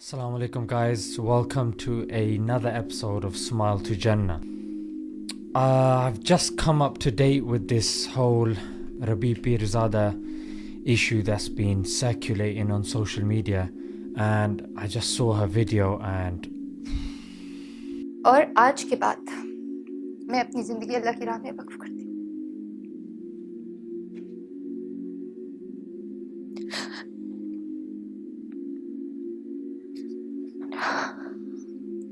Assalamu alaikum guys, welcome to another episode of Smile to Jannah. Uh, I've just come up to date with this whole Rabi Pirzada issue that's been circulating on social media and I just saw her video and और आज के बाद मैं अपनी ज़िंदगी अल्लाह की राह में वक्फ करती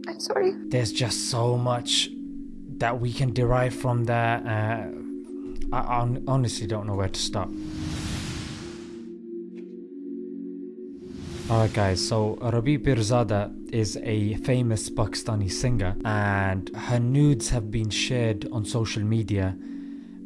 I'm sorry. there's just so much that we can derive from that. Uh, I hon- honestly don't know where to start. Alright, guys, so Rabi Pirzada is a famous Pakistani singer, and her nudes have been shared on social media,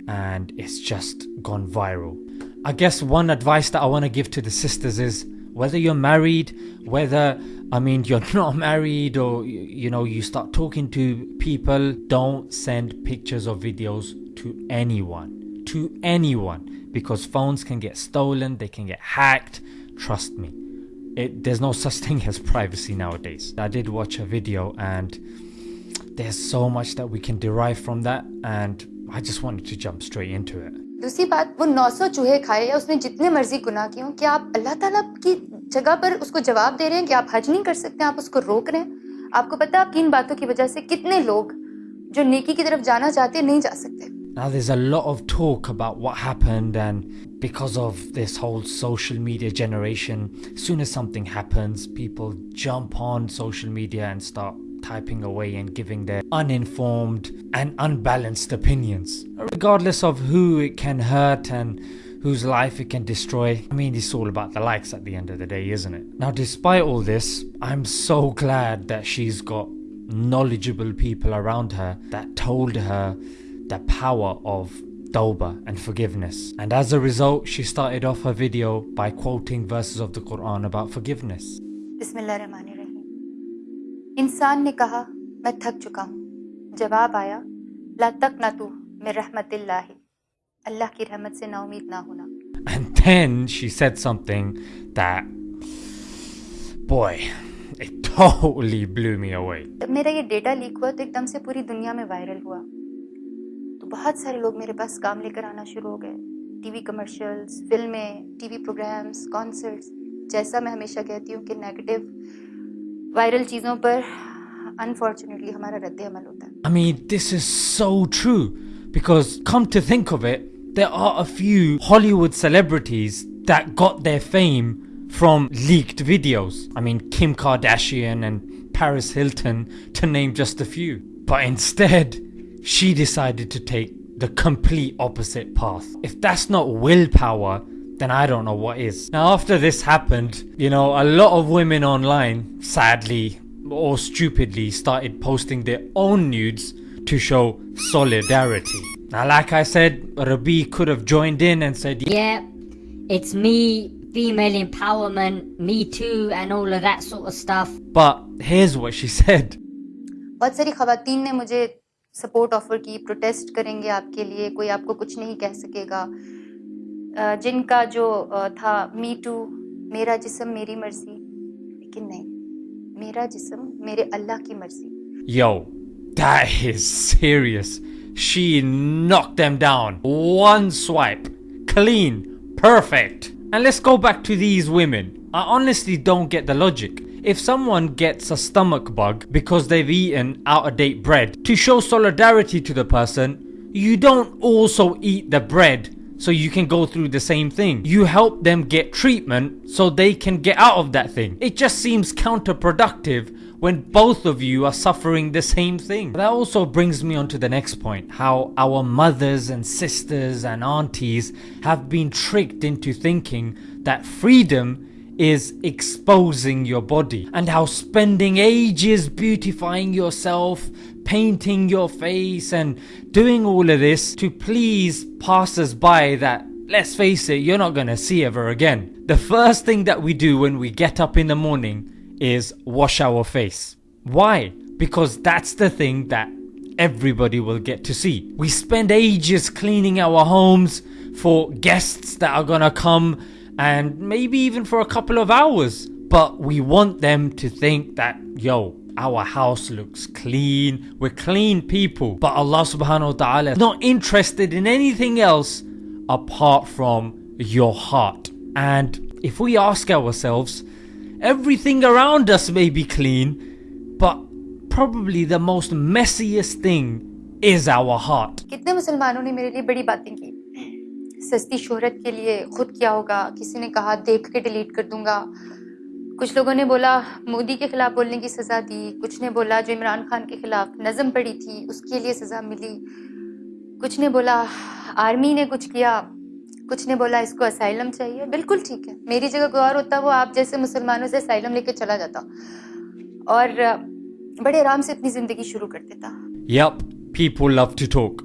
and it's just gone viral. I guess one advice that I want to give to the sisters is whether you're married, whether I mean you're not married, or y- you know, you start talking to people, don't send pictures or videos to anyone. To anyone, because phones can get stolen, they can get hacked. Trust me it, there's no such thing as privacy nowadays. I did watch a video and there's so much that we can derive from that and I just wanted to jump straight into it. दूसरी बात वो 900 चूहे खाए या उसने जितने मर्जी गुनाह किए हों क्या आप अल्लाह ताला की जगह पर उसको जवाब दे रहे हैं कि आप हज नहीं कर सकते आप उसको रोक रहे हैं आपको पता है आपकी इन बातों की वजह से कितने लोग जो नेकी की तरफ़ जाना चाहते नहीं जा सकते Now there's a lot of talk about what happened and because of this whole social media generation, as soon as something happens, people jump on social media and start typing away and giving their uninformed and unbalanced opinions. Regardless of who it can hurt and whose life it can destroy. I mean, it's all about the likes at the end of the day, isn't it? Now, despite all this, I'm so glad that she's got knowledgeable people around her that told her the power of tawbah and forgiveness. And as a result, she started off her video by quoting verses of the Quran about forgiveness. बिस्मिल्लाहिर्रहमानिर्रहीम इंसान ने कहा मैं थक चुका हूँ जवाब आया ला तक ना तू मैं रहमतिल्लाहि अल्लाह की रहमत से नाउमीद ना होना। And then she said something that, boy, it totally blew me away. जब मेरा ये डेटा लीक हुआ तो एकदम से पूरी दुनिया में वायरल हुआ। तो बहुत सारे लोग मेरे पास काम लेकर आना शुरू हो गए। टीवी कमर्शियल्स फ़िल्में टीवी प्रोग्राम्स कॉन्सर्ट्स जैसा मैं हमेशा कहती हूँ कि नेगेटिव वायरल चीज़ों पर अनफॉर्चुनेटली हमारा रद्द अमल होता है। I mean, this is so true because, come to think of it, there are a few Hollywood celebrities that got their fame from leaked videos. I mean, Kim Kardashian and Paris Hilton, to name just a few. But instead, she decided to take the complete opposite path. If that's not willpower, then I don't know what is. Now, after this happened, you know, a lot of women online, sadly or stupidly, started posting their own nudes to show solidarity. Now, like I said, Rabi could have joined in and said, Yeah, it's me, female empowerment, me too, and all of that sort of stuff. but here's what she said. बहुत सारी खवातीन ने मुझे support offer की protest करेंगे आपके लिए कोई आपको कुछ नहीं कह सकेगा अ, जिनका जो अ, था मी टू मेरा जिस्म मेरी मर्जी लेकिन नहीं मेरा जिस्म मेरे अल्लाह की मर्जी Yo, that is serious. She knocked them down. One swipe. Clean. Perfect. And let's go back to these women. I honestly don't get the logic. If someone gets a stomach bug because they've eaten out of date bread, to show solidarity to the person, you don't also eat the bread so you can go through the same thing. You help them get treatment so they can get out of that thing. It just seems counterproductive when both of you are suffering the same thing. That also brings me on to the next point how our mothers and sisters and aunties have been tricked into thinking that freedom is exposing your body and how spending ages beautifying yourself, painting your face, and doing all of this to please passers by that, let's face it, you're not gonna see ever again. The first thing that we do when we get up in the morning is wash our face. Why? Because that's the thing that everybody will get to see. We spend ages cleaning our homes for guests that are gonna come and maybe even for a couple of hours. but we want them to think that, yo, our house looks clean, we're clean people. But Allah subhanahu wa ta'ala is not interested in anything else apart from your heart. And if we ask ourselves, everything around us may be clean, but probably the most messiest thing is our heart. कितने मुसलमानों ने मेरे लिए बड़ी बातें की? सस्ती शोहरत के लिए खुद क्या होगा किसी ने कहा देख के डिलीट कर दूँगा। कुछ लोगों ने बोला मोदी के खिलाफ बोलने की सज़ा दी। कुछ ने बोला जो इमरान खान के खिलाफ नज़म पड़ी थी उसके लिए सज़ा मिली। कुछ ने बोला आर्मी ने कुछ किया कुछ ने बोला इसको असाइलम चाहिए बिल्कुल ठीक है मेरी जगह कोई और होता वो आप जैसे मुसलमानों से असाइलम लेके चला जाता और बड़े आराम से अपनी ज़िंदगी शुरू कर देता Yup, people love to talk.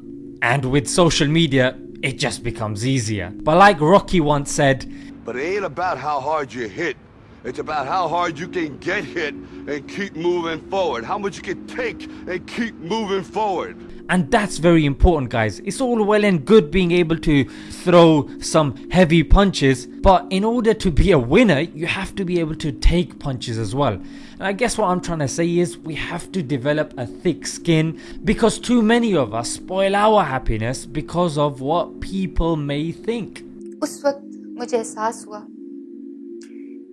And with social media, it just becomes easier. But like Rocky once said, But it ain't about how hard you hit. It's about how hard you can get hit and keep moving forward. How much you can take and keep moving forward. and that's very important, guys. It's all well and good being able to throw some heavy punches, but in order to be a winner, you have to be able to take punches as well. And I guess what I'm trying to say is we have to develop a thick skin because too many of us spoil our happiness because of what people may think. उस वक्त मुझे एहसास हुआ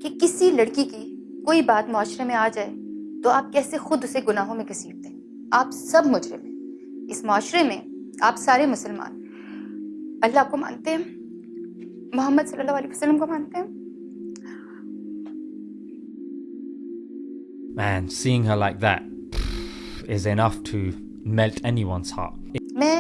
कि किसी लड़की की कोई बात माशरे में आ जाए तो आप कैसे खुद उसे गुनाहों में घसीटते हैं आप सब मुजरिम हैं इस माशरे में आप सारे मुसलमान अल्लाह को मानते हैं मोहम्मद सल्लल्लाहु अलैहि वसल्लम को मानते हैं Man, seeing her like that is enough to melt anyone's heart. मैं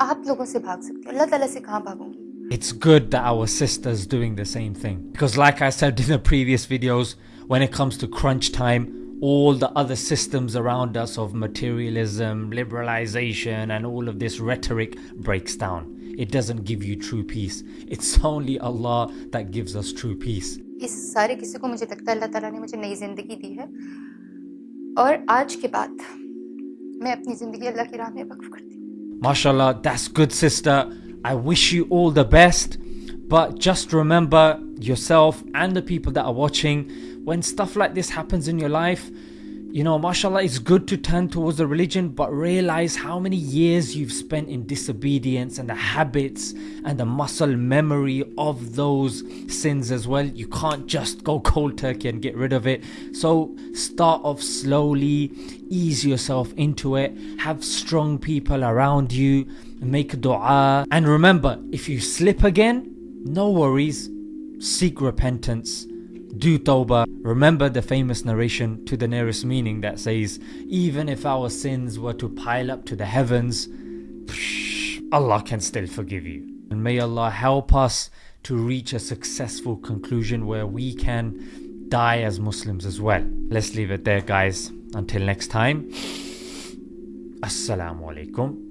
आप लोगों से भाग सकती हूँ अल्लाह ताला से कहाँ भागूंगी It's good that our sister's doing the same thing. Because, like I said in the previous videos, when it comes to crunch time, all the other systems around us of materialism, liberalization, and all of this rhetoric breaks down. It doesn't give you true peace. It's only Allah that gives us true peace. इस सारे किस्से को मुझे लगता है अल्लाह ताला ने मुझे नई ज़िंदगी दी है और आज के बाद मैं अपनी ज़िंदगी अल्लाह की राह में वक्फ करती हूँ MashaAllah, that's good, sister. I wish you all the best. But just remember yourself and the people that are watching when stuff like this happens in your life. You know, mashallah, it's good to turn towards the religion, but realize how many years you've spent in disobedience and the habits and the muscle memory of those sins as well. You can't just go cold turkey and get rid of it. So start off slowly, ease yourself into it, have strong people around you, make dua. And remember, if you slip again, no worries, seek repentance do tawbah. Remember the famous narration to the nearest meaning that says, even if our sins were to pile up to the heavens, Allah can still forgive you. And may Allah help us to reach a successful conclusion where we can die as Muslims as well. Let's leave it there, guys. Until next time, Assalamu alaikum